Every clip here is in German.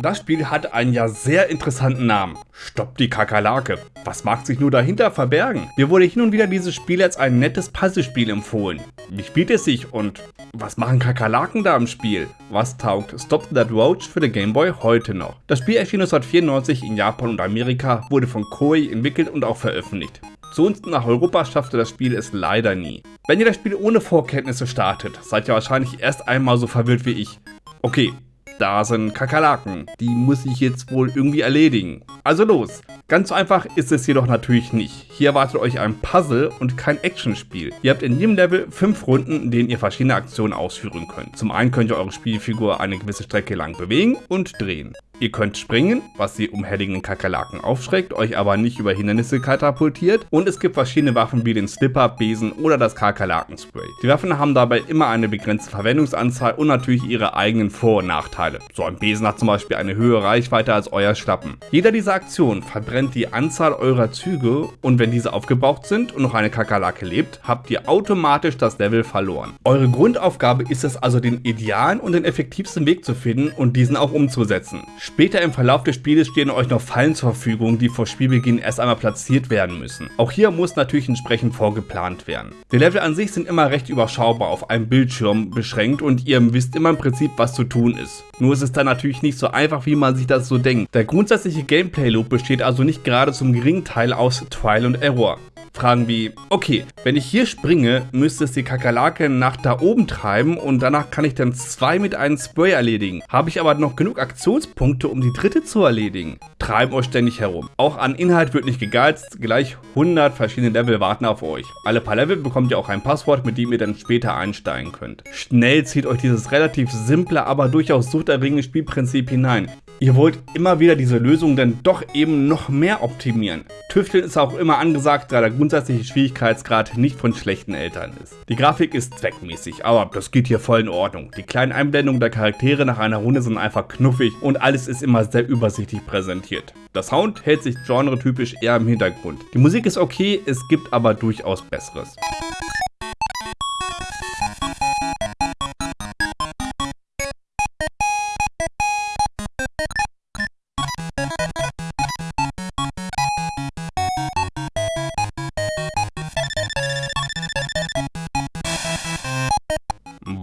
Das Spiel hat einen ja sehr interessanten Namen. Stopp die Kakerlake. Was mag sich nur dahinter verbergen? Mir wurde hin und wieder dieses Spiel als ein nettes Puzzlespiel empfohlen. Wie spielt es sich und was machen Kakerlaken da im Spiel? Was taugt Stop That Roach für den Game Boy heute noch? Das Spiel erschien 1994 in Japan und Amerika, wurde von Koei entwickelt und auch veröffentlicht. Zu uns nach Europa schaffte das Spiel es leider nie. Wenn ihr das Spiel ohne Vorkenntnisse startet, seid ihr wahrscheinlich erst einmal so verwirrt wie ich. Okay, da sind Kakerlaken. Die muss ich jetzt wohl irgendwie erledigen. Also los. Ganz so einfach ist es jedoch natürlich nicht. Hier erwartet euch ein Puzzle und kein Actionspiel. Ihr habt in jedem Level 5 Runden, in denen ihr verschiedene Aktionen ausführen könnt. Zum einen könnt ihr eure Spielfigur eine gewisse Strecke lang bewegen und drehen. Ihr könnt springen, was die umherliegenden Kakerlaken aufschreckt, euch aber nicht über Hindernisse katapultiert. Und es gibt verschiedene Waffen wie den Slipper, Besen oder das Kakerlakenspray. Die Waffen haben dabei immer eine begrenzte Verwendungsanzahl und natürlich ihre eigenen Vor- und Nachteile. So ein Besen hat zum Beispiel eine höhere Reichweite als euer Schlappen. Jeder dieser Aktionen verbrennt die Anzahl eurer Züge und wenn diese aufgebraucht sind und noch eine Kakerlake lebt, habt ihr automatisch das Level verloren. Eure Grundaufgabe ist es also den idealen und den effektivsten Weg zu finden und diesen auch umzusetzen. Später im Verlauf des Spieles stehen euch noch Fallen zur Verfügung, die vor Spielbeginn erst einmal platziert werden müssen. Auch hier muss natürlich entsprechend vorgeplant werden. Die Level an sich sind immer recht überschaubar auf einem Bildschirm beschränkt und ihr wisst immer im Prinzip was zu tun ist. Nur ist es dann natürlich nicht so einfach wie man sich das so denkt. Der grundsätzliche Gameplay Loop besteht also nicht gerade zum geringen Teil aus Trial und Error. Fragen wie, okay, wenn ich hier springe, müsste es die Kakerlake nach da oben treiben und danach kann ich dann zwei mit einem Spray erledigen. Habe ich aber noch genug Aktionspunkte, um die dritte zu erledigen? Treiben euch ständig herum. Auch an Inhalt wird nicht gegeizt, gleich 100 verschiedene Level warten auf euch. Alle paar Level bekommt ihr auch ein Passwort, mit dem ihr dann später einsteigen könnt. Schnell zieht euch dieses relativ simple, aber durchaus suchterregende Spielprinzip hinein. Ihr wollt immer wieder diese Lösung dann doch eben noch mehr optimieren. Tüfteln ist auch immer angesagt, da der grundsätzliche Schwierigkeitsgrad nicht von schlechten Eltern ist. Die Grafik ist zweckmäßig, aber das geht hier voll in Ordnung. Die kleinen Einblendungen der Charaktere nach einer Runde sind einfach knuffig und alles ist immer sehr übersichtlich präsentiert. Der Sound hält sich genretypisch eher im Hintergrund. Die Musik ist okay, es gibt aber durchaus Besseres.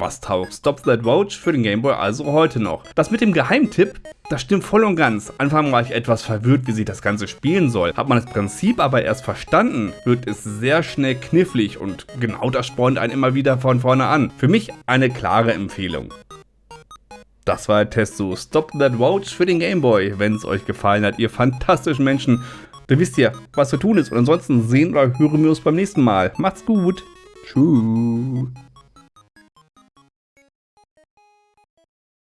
Was taugt Stop That Roach für den Gameboy also heute noch? Das mit dem Geheimtipp, das stimmt voll und ganz. Anfang war ich etwas verwirrt, wie sich das Ganze spielen soll. Hat man das Prinzip aber erst verstanden, wird es sehr schnell knifflig und genau das spornt einen immer wieder von vorne an. Für mich eine klare Empfehlung. Das war der Test zu Stop That Roach für den Gameboy. Wenn es euch gefallen hat, ihr fantastischen Menschen, dann wisst ihr, was zu tun ist. Und ansonsten sehen oder hören wir uns beim nächsten Mal. Macht's gut. Tschüss.